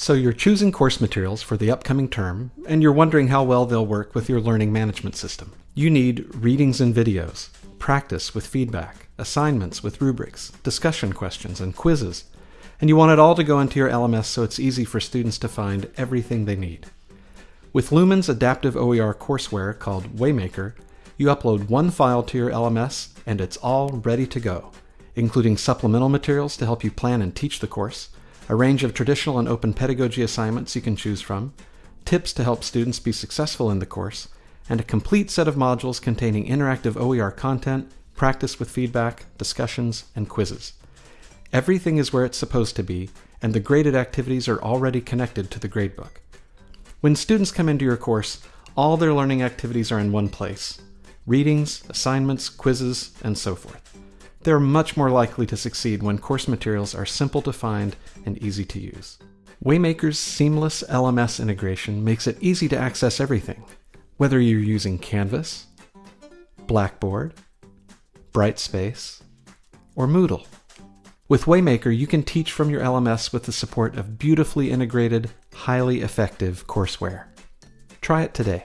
So you're choosing course materials for the upcoming term, and you're wondering how well they'll work with your learning management system. You need readings and videos, practice with feedback, assignments with rubrics, discussion questions, and quizzes. And you want it all to go into your LMS so it's easy for students to find everything they need. With Lumen's adaptive OER courseware called Waymaker, you upload one file to your LMS and it's all ready to go, including supplemental materials to help you plan and teach the course, a range of traditional and open pedagogy assignments you can choose from, tips to help students be successful in the course, and a complete set of modules containing interactive OER content, practice with feedback, discussions, and quizzes. Everything is where it's supposed to be, and the graded activities are already connected to the gradebook. When students come into your course, all their learning activities are in one place. Readings, assignments, quizzes, and so forth. They're much more likely to succeed when course materials are simple to find and easy to use. Waymaker's seamless LMS integration makes it easy to access everything, whether you're using Canvas, Blackboard, Brightspace, or Moodle. With Waymaker, you can teach from your LMS with the support of beautifully integrated, highly effective courseware. Try it today.